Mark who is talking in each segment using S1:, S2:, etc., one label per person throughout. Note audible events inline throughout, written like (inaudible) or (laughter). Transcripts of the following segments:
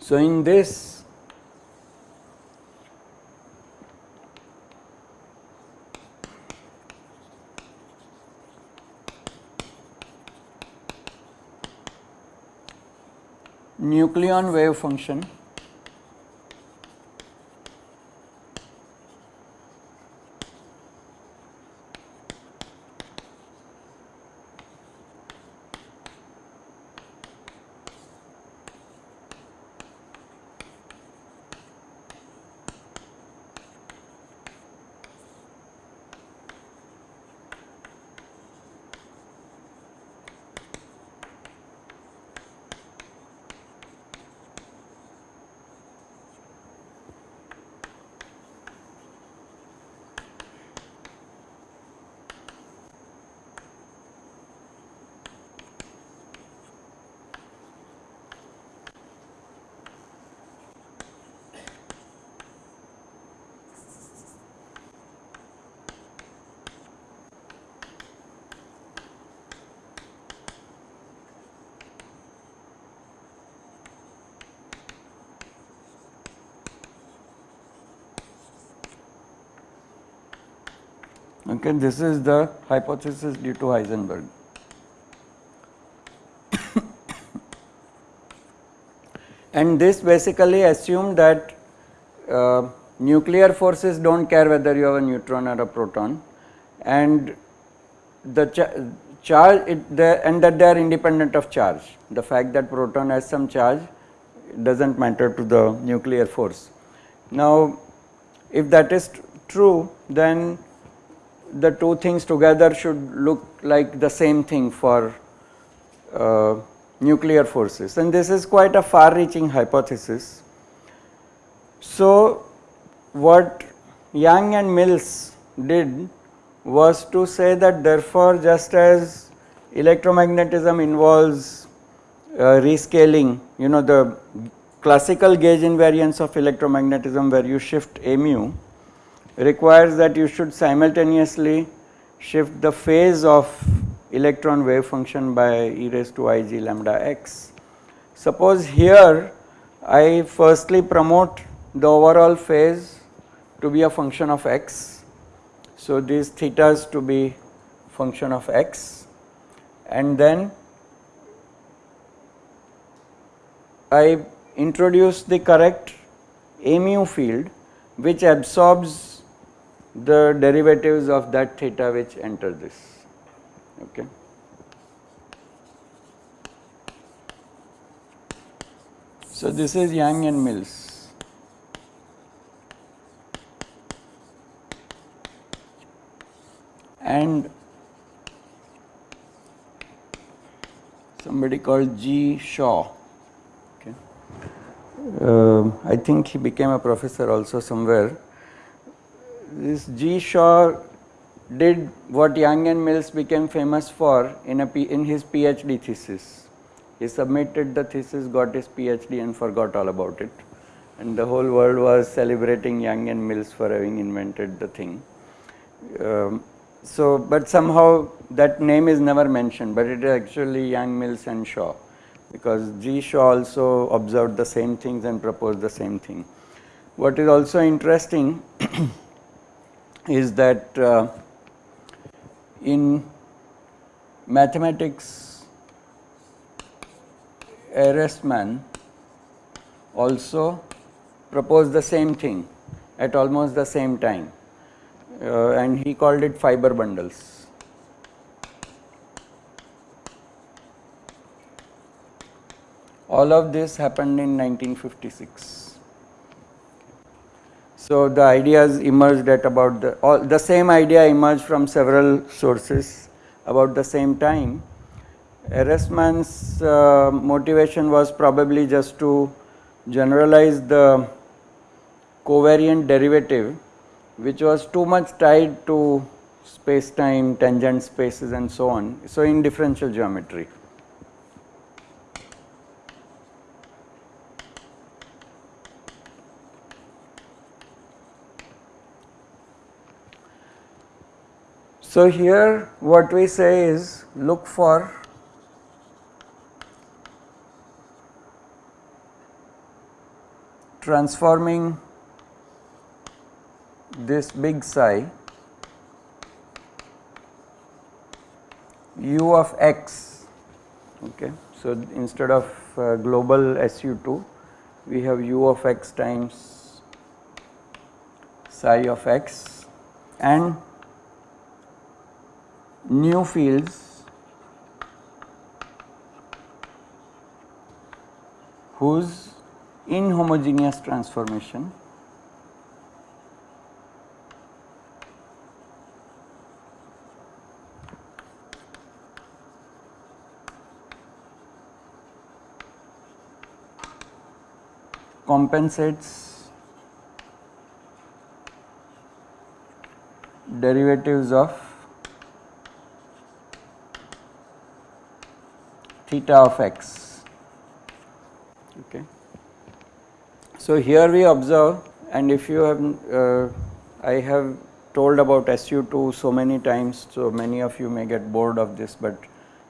S1: So, in this nucleon wave function Okay, this is the hypothesis due to Heisenberg. (coughs) and this basically assumed that uh, nuclear forces do not care whether you have a neutron or a proton and the cha charge it, and that they are independent of charge. The fact that proton has some charge does not matter to the nuclear force. Now, if that is true then the two things together should look like the same thing for uh, nuclear forces and this is quite a far reaching hypothesis. So, what Yang and Mills did was to say that therefore, just as electromagnetism involves uh, rescaling you know the classical gauge invariance of electromagnetism where you shift mu requires that you should simultaneously shift the phase of electron wave function by e raised to i g lambda x. Suppose here I firstly promote the overall phase to be a function of x. So, these thetas to be function of x and then I introduce the correct mu field which absorbs the derivatives of that theta which enter this. Okay. So, this is Yang and Mills. And somebody called G. Shaw. Okay. Uh, I think he became a professor also somewhere this G. Shaw did what Yang and Mills became famous for in, a P, in his PhD thesis. He submitted the thesis, got his PhD and forgot all about it and the whole world was celebrating Yang and Mills for having invented the thing. Um, so, but somehow that name is never mentioned, but it is actually Yang, Mills and Shaw because G. Shaw also observed the same things and proposed the same thing. What is also interesting (clears throat) is that uh, in mathematics Ehresmann also proposed the same thing at almost the same time uh, and he called it fiber bundles. All of this happened in 1956. So, the ideas emerged at about the all the same idea emerged from several sources about the same time. Ehresmann's uh, motivation was probably just to generalize the covariant derivative which was too much tied to space time, tangent spaces and so on. So, in differential geometry. So, here what we say is look for transforming this big psi u of x okay. So, instead of uh, global SU2 we have u of x times psi of x and new fields whose inhomogeneous transformation compensates derivatives of theta of x. Okay. So, here we observe and if you have uh, I have told about SU2 so many times, so many of you may get bored of this, but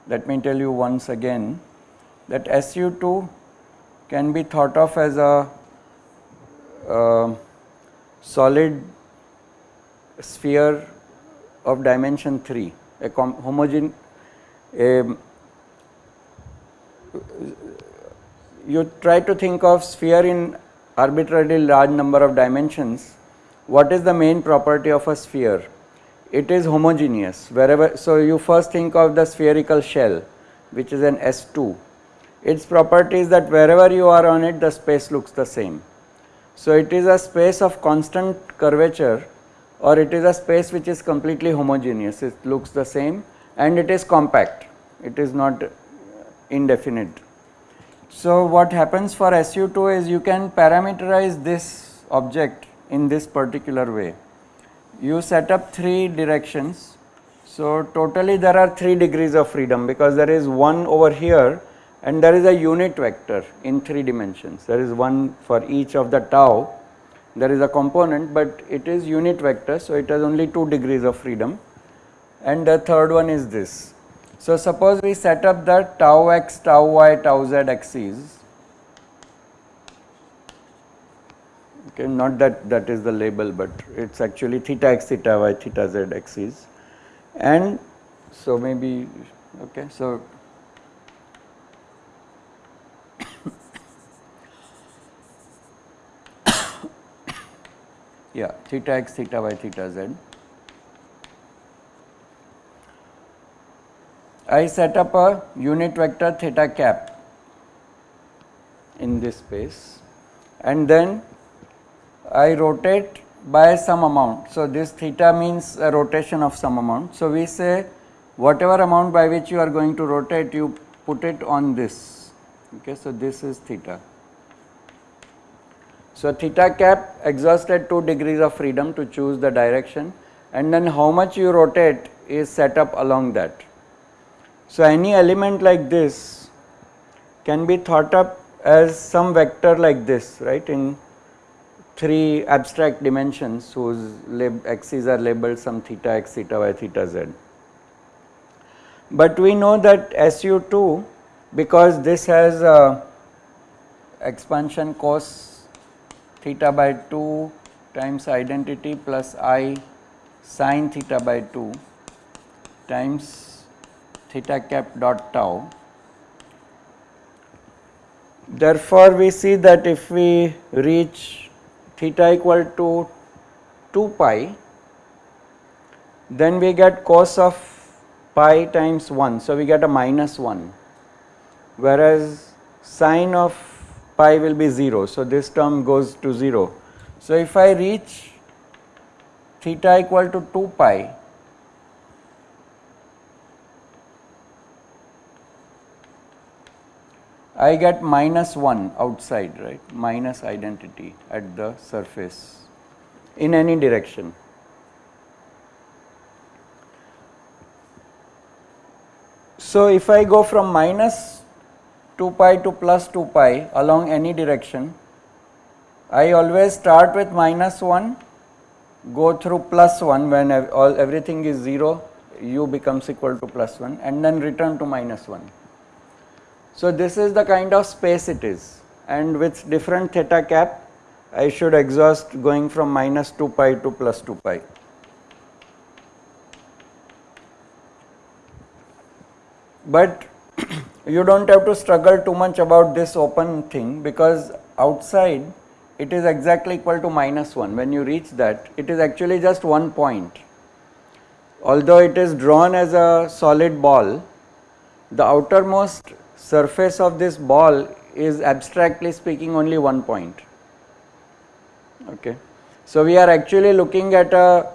S1: let me tell you once again that SU2 can be thought of as a uh, solid sphere of dimension 3, a homogeneous you try to think of sphere in arbitrarily large number of dimensions, what is the main property of a sphere? It is homogeneous wherever, so you first think of the spherical shell which is an S2. Its property is that wherever you are on it the space looks the same. So it is a space of constant curvature or it is a space which is completely homogeneous, it looks the same and it is compact, it is not indefinite. So, what happens for SU2 is you can parameterize this object in this particular way. You set up 3 directions. So, totally there are 3 degrees of freedom because there is one over here and there is a unit vector in 3 dimensions. There is one for each of the tau. There is a component but it is unit vector. So, it has only 2 degrees of freedom and the third one is this. So, suppose we set up the tau x, tau y, tau z axes, okay, not that that is the label, but it is actually theta x, theta y, theta z axes and so maybe okay. So, (coughs) yeah theta x, theta y, theta z I set up a unit vector theta cap in this space and then I rotate by some amount. So, this theta means a rotation of some amount. So, we say whatever amount by which you are going to rotate you put it on this. Okay, so, this is theta. So, theta cap exhausted 2 degrees of freedom to choose the direction and then how much you rotate is set up along that. So, any element like this can be thought up as some vector like this right in 3 abstract dimensions whose axes are labeled some theta x, theta y, theta z. But we know that SU2 because this has expansion cos theta by 2 times identity plus i sine theta by 2 times theta cap dot tau. Therefore, we see that if we reach theta equal to 2 pi, then we get cos of pi times 1. So, we get a minus 1 whereas sine of pi will be 0. So, this term goes to 0. So, if I reach theta equal to 2 pi I get minus 1 outside right minus identity at the surface in any direction. So, if I go from minus 2 pi to plus 2 pi along any direction, I always start with minus 1, go through plus 1 when all everything is 0 u becomes equal to plus 1 and then return to minus 1. So, this is the kind of space it is and with different theta cap I should exhaust going from minus 2 pi to plus 2 pi. But (clears throat) you do not have to struggle too much about this open thing because outside it is exactly equal to minus 1 when you reach that it is actually just one point. Although it is drawn as a solid ball the outermost surface of this ball is abstractly speaking only one point. Okay. So, we are actually looking at a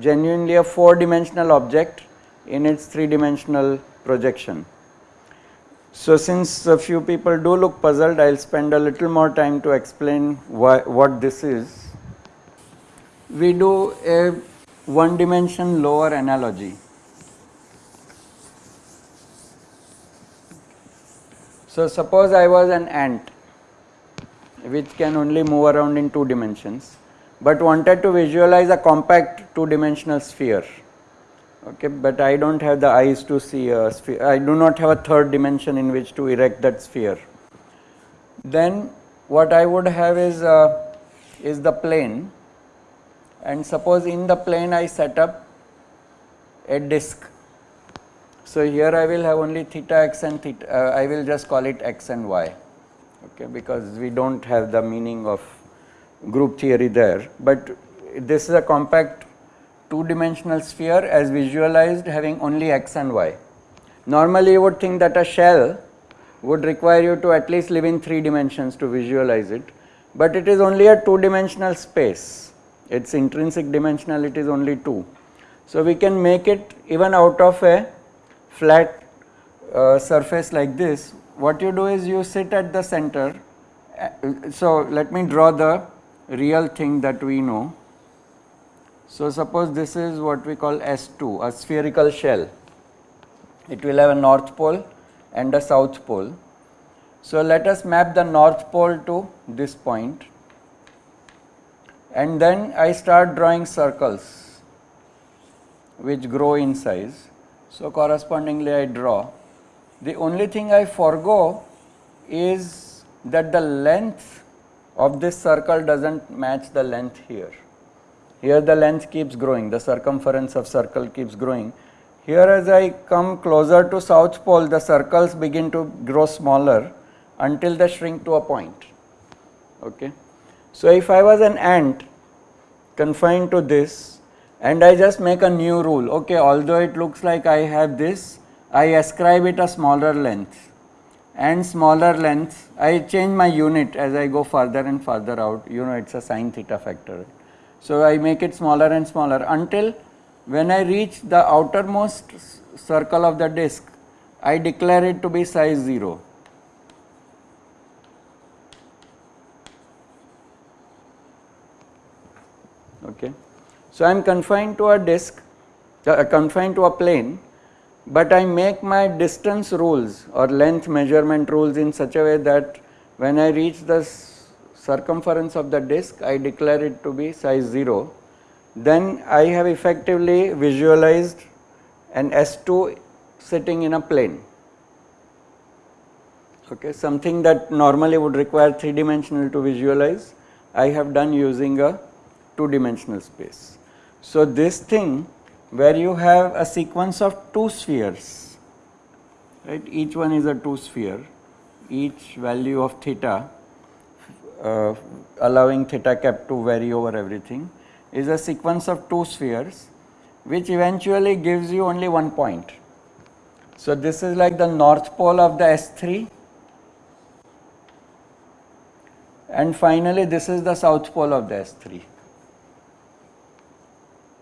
S1: genuinely a 4 dimensional object in its 3 dimensional projection. So, since a few people do look puzzled, I will spend a little more time to explain why, what this is. We do a one dimension lower analogy. So, suppose I was an ant which can only move around in 2 dimensions, but wanted to visualize a compact 2 dimensional sphere. Okay but I do not have the eyes to see a sphere I do not have a third dimension in which to erect that sphere. Then what I would have is uh, is the plane. And suppose in the plane I set up a disk so here I will have only theta x and theta uh, I will just call it x and y okay because we do not have the meaning of group theory there but this is a compact two dimensional sphere as visualized having only x and y. Normally you would think that a shell would require you to at least live in 3 dimensions to visualize it, but it is only a 2 dimensional space, its intrinsic dimensionality is only 2. So, we can make it even out of a flat uh, surface like this, what you do is you sit at the center. Uh, so, let me draw the real thing that we know. So, suppose this is what we call S2 a spherical shell it will have a north pole and a south pole. So, let us map the north pole to this point and then I start drawing circles which grow in size. So, correspondingly I draw the only thing I forego is that the length of this circle does not match the length here. Here the length keeps growing, the circumference of circle keeps growing. Here as I come closer to south pole, the circles begin to grow smaller until they shrink to a point. Okay. So, if I was an ant confined to this and I just make a new rule, okay, although it looks like I have this, I ascribe it a smaller length and smaller length, I change my unit as I go further and further out, you know it is a sine theta factor. So, I make it smaller and smaller until when I reach the outermost circle of the disk, I declare it to be size 0. Okay. So, I am confined to a disk, uh, confined to a plane, but I make my distance rules or length measurement rules in such a way that when I reach the circumference of the disk I declare it to be size 0 then I have effectively visualized an S2 sitting in a plane okay something that normally would require 3 dimensional to visualize I have done using a 2 dimensional space. So, this thing where you have a sequence of 2 spheres right? Each one is a 2 sphere. Each value of theta uh, allowing theta cap to vary over everything is a sequence of two spheres which eventually gives you only one point. So, this is like the north pole of the S3 and finally, this is the south pole of the S3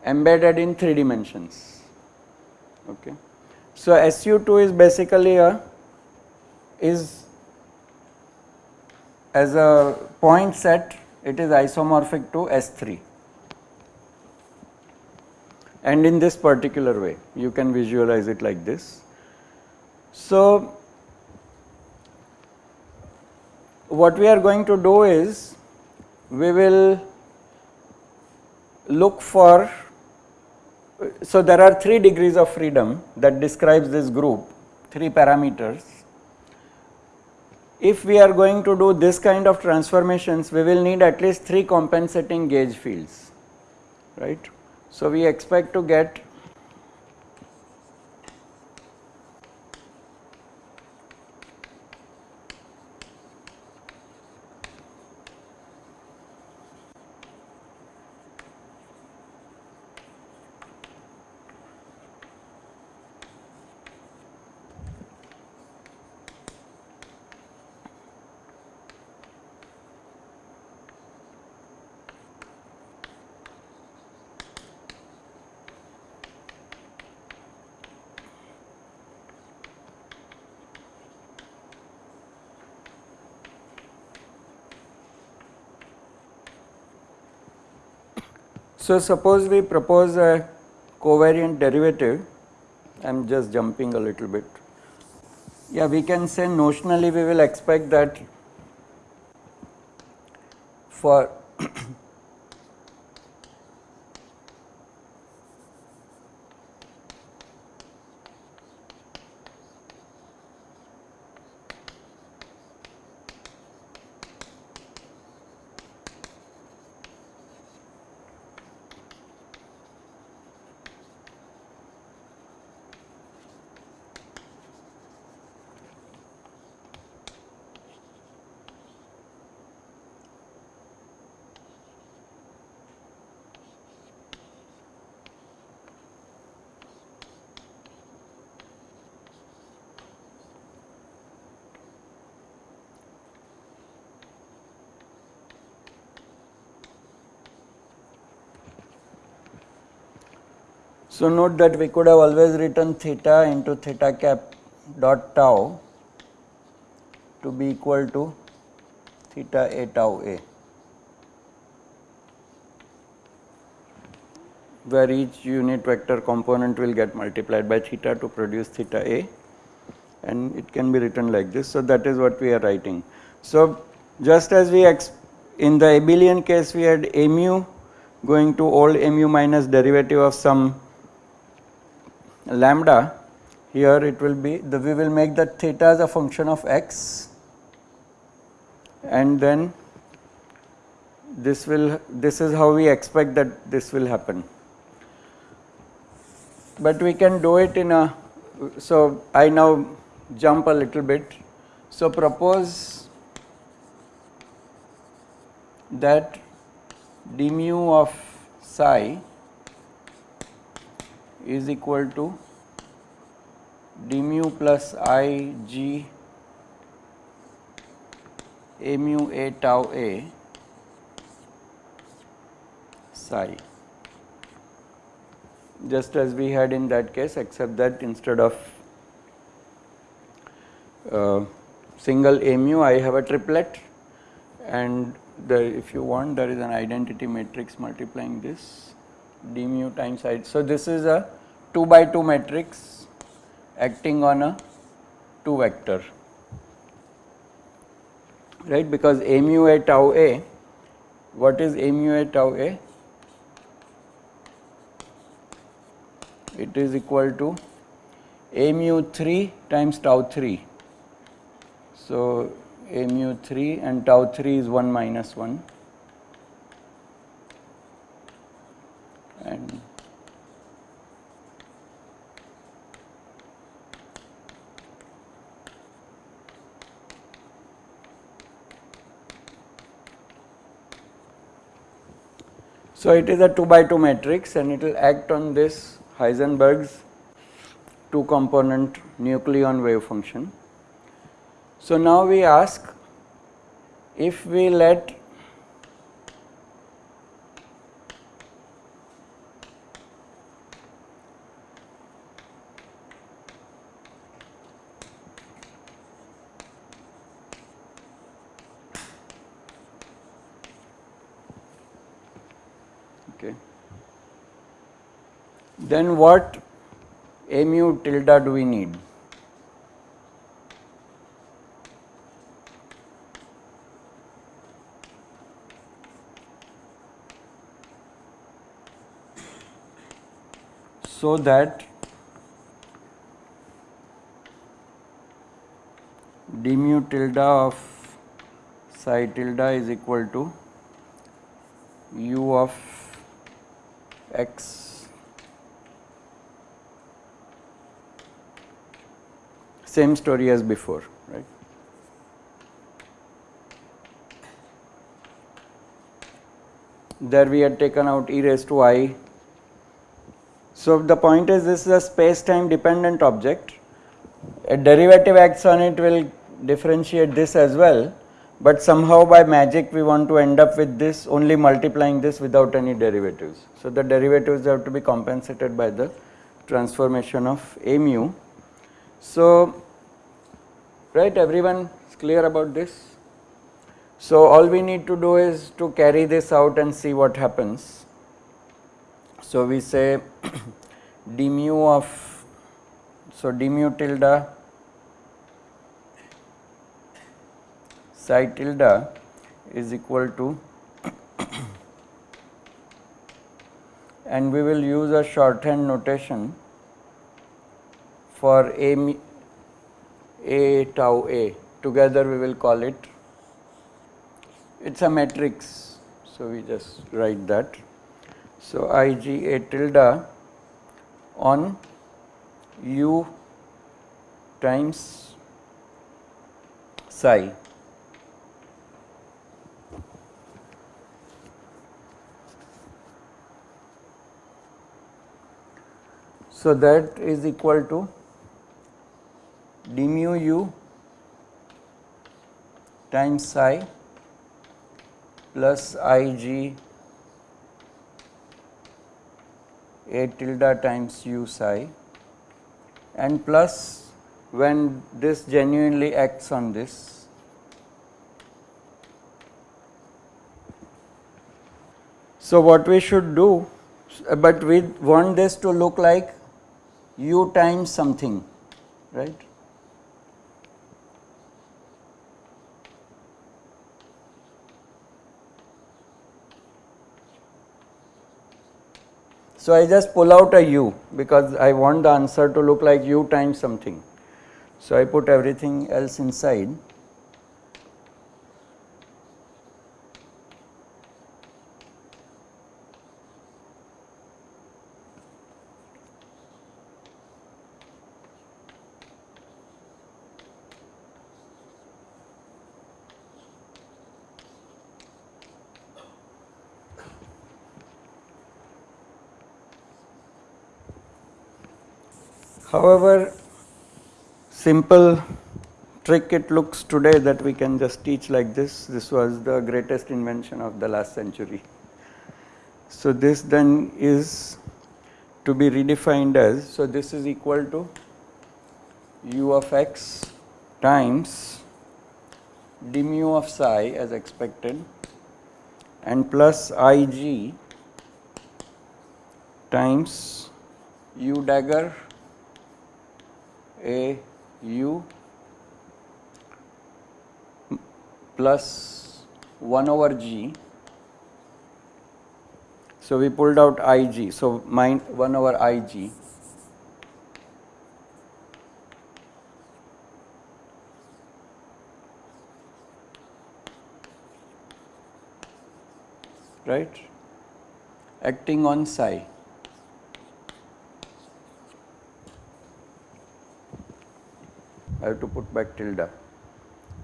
S1: embedded in 3 dimensions. Okay. So, SU2 is basically a is as a point set it is isomorphic to S3 and in this particular way you can visualize it like this. So, what we are going to do is we will look for so there are three degrees of freedom that describes this group, three parameters. If we are going to do this kind of transformations, we will need at least three compensating gauge fields, right. So, we expect to get So, suppose we propose a covariant derivative, I am just jumping a little bit. Yeah, we can say notionally we will expect that for So, note that we could have always written theta into theta cap dot tau to be equal to theta a tau a where each unit vector component will get multiplied by theta to produce theta a and it can be written like this. So, that is what we are writing. So, just as we in the abelian case we had mu going to old mu minus derivative of some lambda here it will be the we will make the theta as a function of x and then this will this is how we expect that this will happen. But we can do it in a so i now jump a little bit. So propose that d mu of psi is equal to d mu plus i g a mu a tau a psi just as we had in that case except that instead of uh, single a mu I have a triplet and the if you want there is an identity matrix multiplying this d mu times i. So, this is a 2 by 2 matrix acting on a 2 vector right? Because mu a tau a what is mu a tau a? It is equal to a mu 3 times tau 3 so a mu 3 and tau 3 is 1 minus 1 So, it is a 2 by 2 matrix and it will act on this Heisenberg's two component nucleon wave function. So, now we ask if we let what mu tilde do we need? so that d mu tilde of psi tilde is equal to u of x same story as before right. There we had taken out e raised to i. So the point is this is a space time dependent object. A derivative acts on it will differentiate this as well, but somehow by magic we want to end up with this only multiplying this without any derivatives. So the derivatives have to be compensated by the transformation of a mu. So right everyone is clear about this? So all we need to do is to carry this out and see what happens. So we say (clears throat) d mu of so d mu tilde psi tilde is equal to (clears throat) and we will use a shorthand notation for a a tau A together we will call it it is a matrix. So, we just write that. So, I g A tilde on u times psi So, that is equal to d mu u times psi plus i g a tilde times u psi and plus when this genuinely acts on this So, what we should do, but we want this to look like u times something, right. So, I just pull out a u because I want the answer to look like u times something. So, I put everything else inside However, simple trick it looks today that we can just teach like this. This was the greatest invention of the last century. So, this then is to be redefined as, so this is equal to u of x times d mu of psi as expected and plus i g times u dagger a u plus 1 over g. So, we pulled out i g. So, mine 1 over i g right acting on psi. I have to put back tilde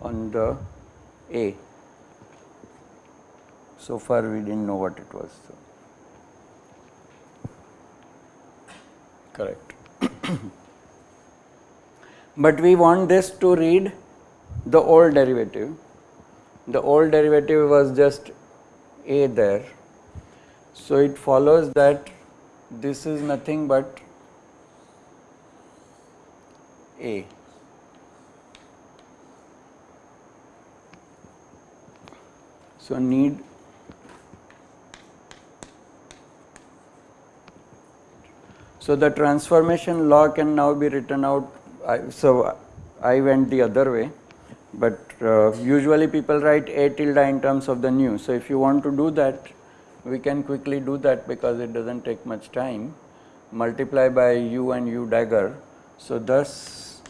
S1: on the A. So far we did not know what it was. So. Correct. (coughs) but we want this to read the old derivative. The old derivative was just A there. So it follows that this is nothing but A. So, need So, the transformation law can now be written out. I, so, I went the other way, but uh, usually people write a tilde in terms of the nu. So, if you want to do that, we can quickly do that because it does not take much time. multiply by u and u dagger. So, thus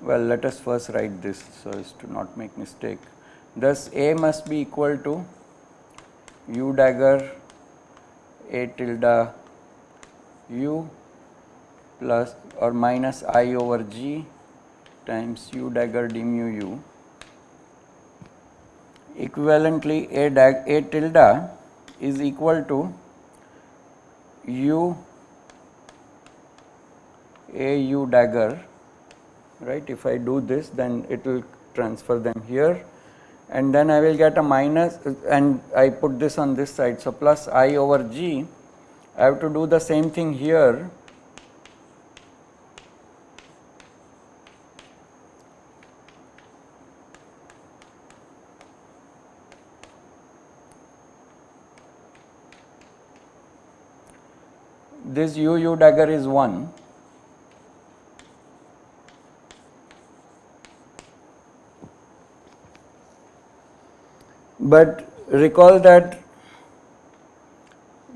S1: well let us first write this so as to not make mistake. Thus, A must be equal to u dagger A tilde u plus or minus i over g times u dagger d mu u. Equivalently, A, dag, A tilde is equal to u a u dagger. Right? If I do this then it will transfer them here and then I will get a minus and I put this on this side. So, plus i over g I have to do the same thing here this u u dagger is 1 but recall that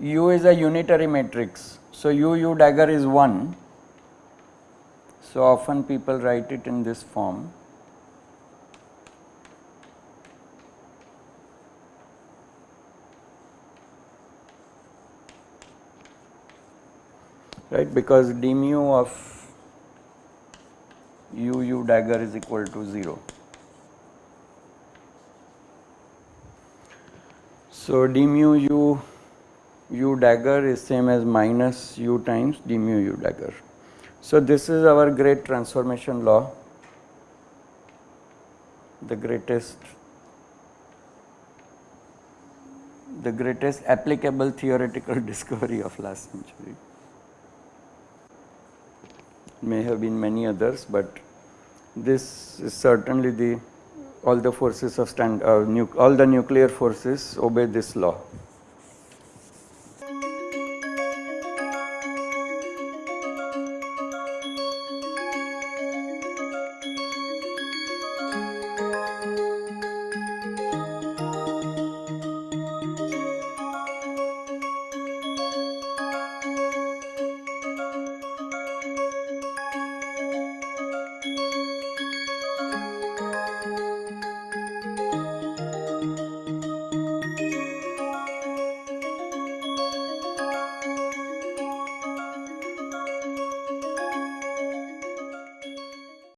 S1: u is a unitary matrix. So u u dagger is 1 so often people write it in this form. Right? Because d mu of u u dagger is equal to 0. So, d mu u u dagger is same as minus u times d mu u dagger. So, this is our great transformation law, the greatest the greatest applicable theoretical (laughs) discovery of last century may have been many others, but this is certainly the all the forces of stand uh, all the nuclear forces obey this law.